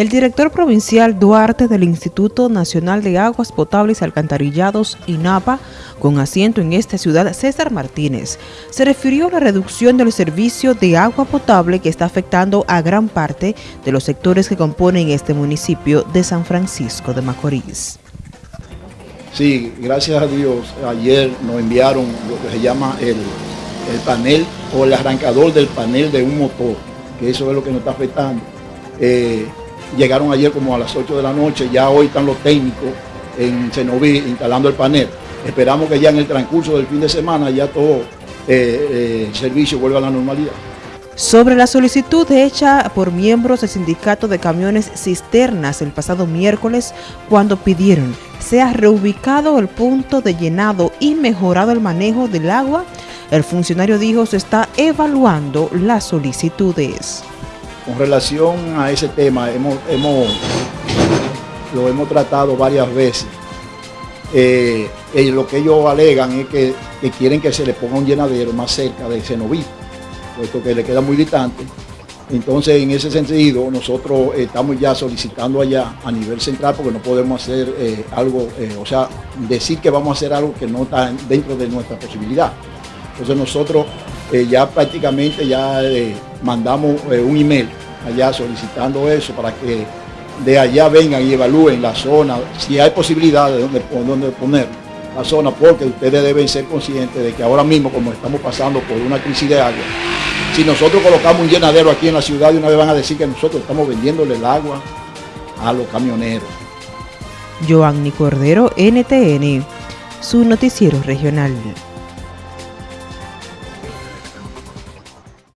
El director provincial Duarte del Instituto Nacional de Aguas Potables Alcantarillados, INAPA, con asiento en esta ciudad, César Martínez, se refirió a la reducción del servicio de agua potable que está afectando a gran parte de los sectores que componen este municipio de San Francisco de Macorís. Sí, gracias a Dios, ayer nos enviaron lo que se llama el, panel o el arrancador del panel de un motor, que eso es lo que nos está afectando. Eh, Llegaron ayer como a las 8 de la noche, ya hoy están los técnicos en Cenoví instalando el panel. Esperamos que ya en el transcurso del fin de semana ya todo eh, eh, el servicio vuelva a la normalidad. Sobre la solicitud hecha por miembros del sindicato de camiones cisternas el pasado miércoles cuando pidieron sea reubicado el punto de llenado y mejorado el manejo del agua, el funcionario dijo se está evaluando las solicitudes. Con relación a ese tema, hemos, lo hemos tratado varias veces. Eh, lo que ellos alegan es que, quieren que se le ponga un llenadero más cerca de Cenoví, puesto que le queda muy distante. Entonces, en ese sentido, nosotros estamos ya solicitando allá a nivel central porque no podemos hacer eh, algo, eh, o sea, decir que vamos a hacer algo que no está dentro de nuestra posibilidad. Entonces nosotros ya prácticamente ya mandamos un email allá solicitando eso para que de allá vengan y evalúen la zona, si hay posibilidad de dónde, poner la zona, porque ustedes deben ser conscientes de que ahora mismo, como estamos pasando por una crisis de agua, si nosotros colocamos un llenadero aquí en la ciudad, de una vez van a decir que nosotros estamos vendiéndole el agua a los camioneros. Joanny Cordero, NTN, su noticiero regional.